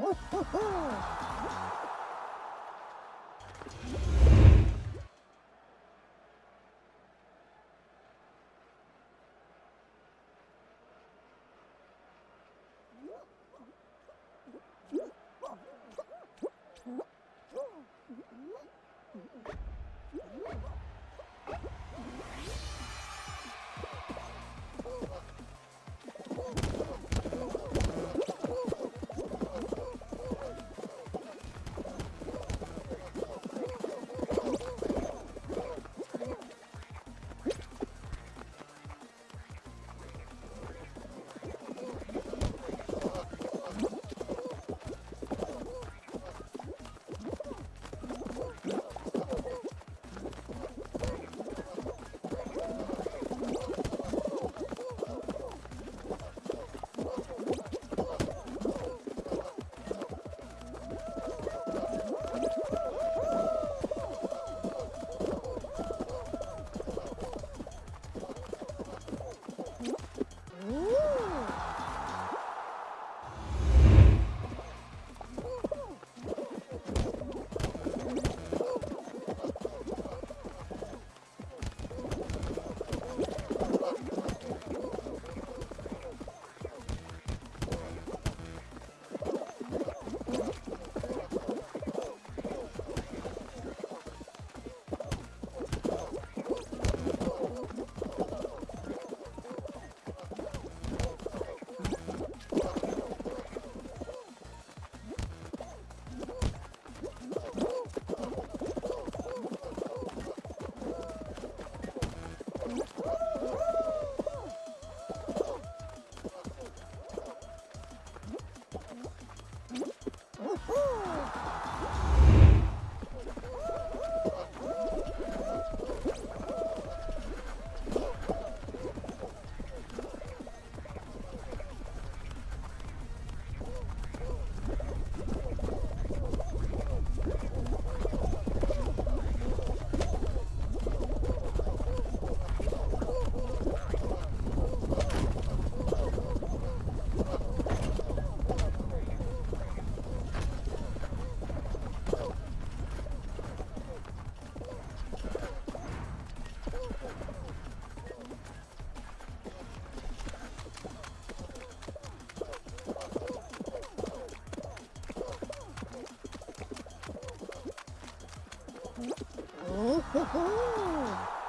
Woo-hoo-hoo! ほほほ